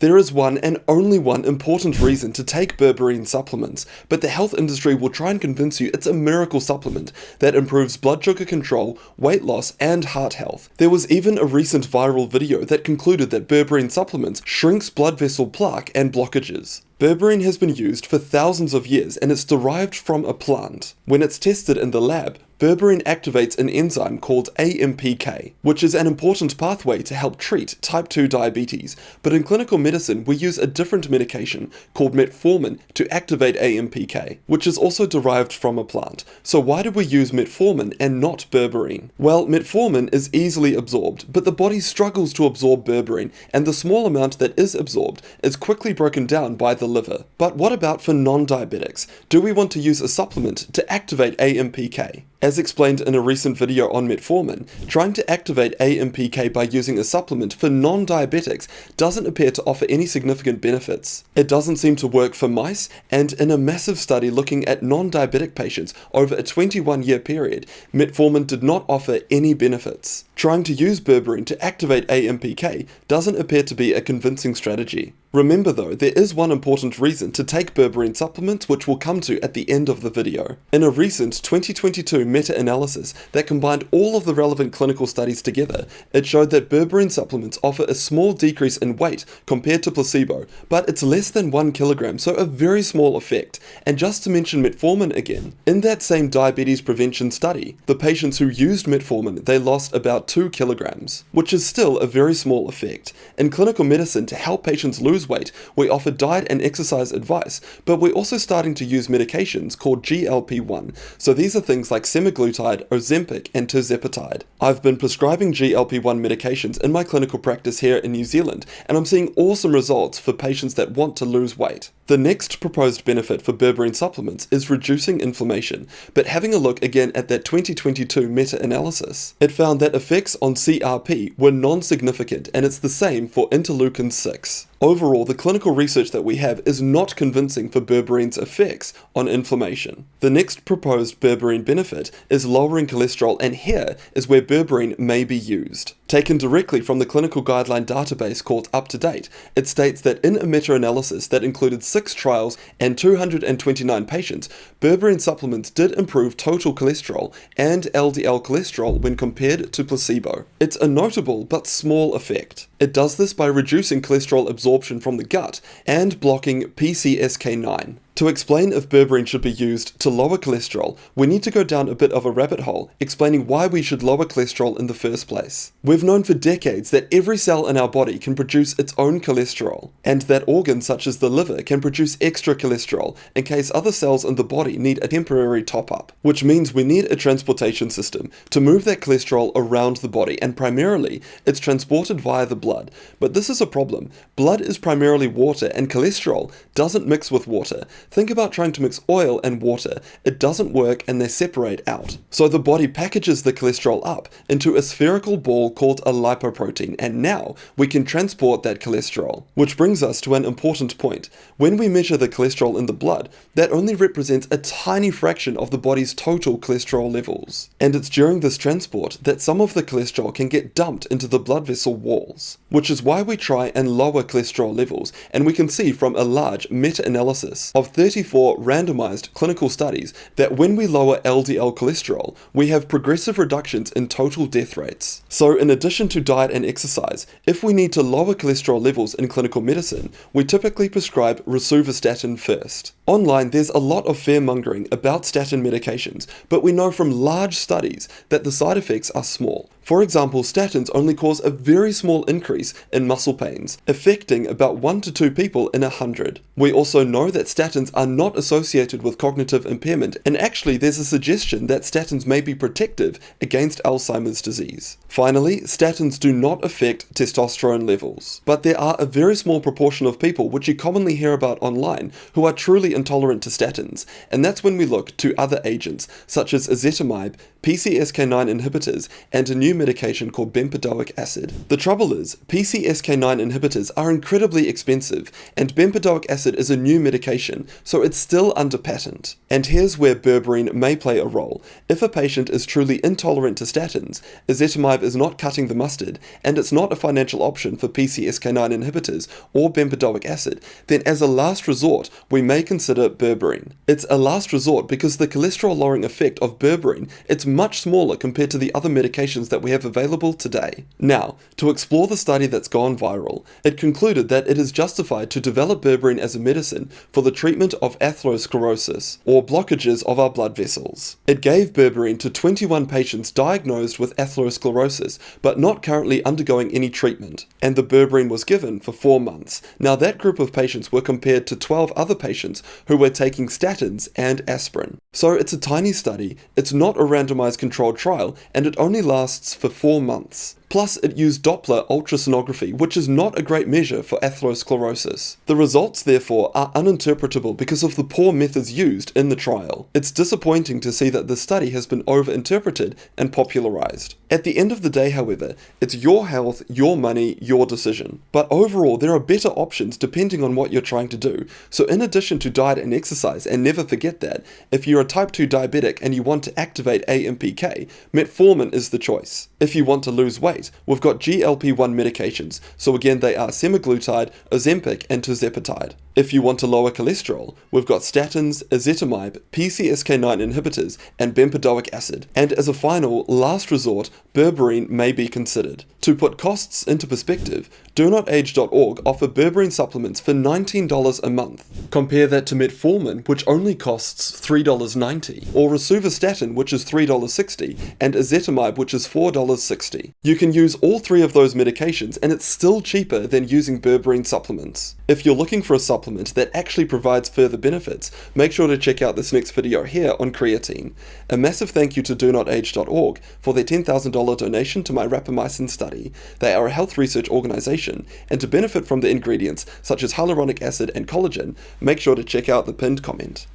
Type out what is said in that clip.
There is one and only one important reason to take berberine supplements, but the health industry will try and convince you it's a miracle supplement that improves blood sugar control, weight loss, and heart health. There was even a recent viral video that concluded that berberine supplements shrinks blood vessel plaque and blockages. Berberine has been used for thousands of years and it's derived from a plant. When it's tested in the lab, berberine activates an enzyme called AMPK, which is an important pathway to help treat type 2 diabetes, but in clinical medicine we use a different medication called metformin to activate AMPK, which is also derived from a plant. So why do we use metformin and not berberine? Well, metformin is easily absorbed, but the body struggles to absorb berberine, and the small amount that is absorbed is quickly broken down by the liver. But what about for non-diabetics? Do we want to use a supplement to activate AMPK? As explained in a recent video on metformin, trying to activate AMPK by using a supplement for non-diabetics doesn't appear to offer any significant benefits. It doesn't seem to work for mice, and in a massive study looking at non-diabetic patients over a 21 year period, metformin did not offer any benefits. Trying to use berberine to activate AMPK doesn't appear to be a convincing strategy. Remember though, there is one important reason to take berberine supplements which we'll come to at the end of the video. In a recent 2022 meta-analysis that combined all of the relevant clinical studies together, it showed that berberine supplements offer a small decrease in weight compared to placebo, but it's less than 1 kilogram, so a very small effect. And just to mention metformin again, in that same diabetes prevention study, the patients who used metformin, they lost about 2 kilograms, which is still a very small effect. In clinical medicine, to help patients lose lose weight, we offer diet and exercise advice, but we're also starting to use medications called GLP-1. So these are things like semaglutide, Ozempic, and tirzepatide. I've been prescribing GLP-1 medications in my clinical practice here in New Zealand, and I'm seeing awesome results for patients that want to lose weight. The next proposed benefit for berberine supplements is reducing inflammation, but having a look again at that 2022 meta-analysis, it found that effects on CRP were non-significant and it's the same for interleukin 6. Overall, the clinical research that we have is not convincing for berberine's effects on inflammation. The next proposed berberine benefit is lowering cholesterol and here is where berberine may be used. Taken directly from the clinical guideline database called UpToDate, it states that in a meta-analysis that included 6 trials and 229 patients, berberine supplements did improve total cholesterol and LDL cholesterol when compared to placebo. It's a notable but small effect. It does this by reducing cholesterol absorption from the gut and blocking PCSK9. To explain if berberine should be used to lower cholesterol, we need to go down a bit of a rabbit hole, explaining why we should lower cholesterol in the first place. We've known for decades that every cell in our body can produce its own cholesterol, and that organs such as the liver can produce extra cholesterol in case other cells in the body need a temporary top-up, which means we need a transportation system to move that cholesterol around the body, and primarily, it's transported via the blood. But this is a problem. Blood is primarily water, and cholesterol doesn't mix with water, Think about trying to mix oil and water. It doesn't work and they separate out. So the body packages the cholesterol up into a spherical ball called a lipoprotein and now we can transport that cholesterol. Which brings us to an important point. When we measure the cholesterol in the blood, that only represents a tiny fraction of the body's total cholesterol levels. And it's during this transport that some of the cholesterol can get dumped into the blood vessel walls. Which is why we try and lower cholesterol levels and we can see from a large meta-analysis of 34 randomized clinical studies that when we lower LDL cholesterol, we have progressive reductions in total death rates. So in addition to diet and exercise, if we need to lower cholesterol levels in clinical medicine, we typically prescribe rosuvastatin first. Online, there's a lot of fear-mongering about statin medications, but we know from large studies that the side effects are small. For example, statins only cause a very small increase in muscle pains, affecting about 1 to 2 people in a 100. We also know that statins are not associated with cognitive impairment, and actually there's a suggestion that statins may be protective against Alzheimer's disease. Finally, statins do not affect testosterone levels, but there are a very small proportion of people which you commonly hear about online who are truly intolerant to statins, and that's when we look to other agents such as ezetimibe, PCSK9 inhibitors, and a new medication called bempedoic acid. The trouble is, PCSK9 inhibitors are incredibly expensive, and bempedoic acid is a new medication, so it's still under patent. And here's where berberine may play a role. If a patient is truly intolerant to statins, ezetimibe is not cutting the mustard, and it's not a financial option for PCSK9 inhibitors or bempedoic acid, then as a last resort, we may consider berberine. It's a last resort because the cholesterol lowering effect of berberine, it's much smaller compared to the other medications that we have available today. Now, to explore the study that's gone viral, it concluded that it is justified to develop berberine as a medicine for the treatment of atherosclerosis, or blockages of our blood vessels. It gave berberine to 21 patients diagnosed with atherosclerosis, but not currently undergoing any treatment, and the berberine was given for 4 months. Now that group of patients were compared to 12 other patients who were taking statins and aspirin. So it's a tiny study, it's not a randomized controlled trial, and it only lasts for 4 months. Plus, it used Doppler ultrasonography, which is not a great measure for atherosclerosis. The results, therefore, are uninterpretable because of the poor methods used in the trial. It's disappointing to see that the study has been overinterpreted and popularized. At the end of the day, however, it's your health, your money, your decision. But overall, there are better options depending on what you're trying to do. So in addition to diet and exercise, and never forget that, if you're a type 2 diabetic and you want to activate AMPK, metformin is the choice. If you want to lose weight, we've got GLP-1 medications, so again they are semaglutide, Ozempic and tirzepatide. If you want to lower cholesterol, we've got statins, ezetimibe, PCSK9 inhibitors, and bempedoic acid. And as a final, last resort, berberine may be considered. To put costs into perspective, DoNotAge.org offer berberine supplements for $19 a month. Compare that to metformin, which only costs $3.90, or rosuvastatin, which is $3.60, and ezetimibe, which is $4.60. You can use all three of those medications, and it's still cheaper than using berberine supplements. If you're looking for a supplement that actually provides further benefits, make sure to check out this next video here on creatine. A massive thank you to DoNotAge.org for their $10,000 donation to my rapamycin study. They are a health research organization, and to benefit from the ingredients such as hyaluronic acid and collagen, make sure to check out the pinned comment.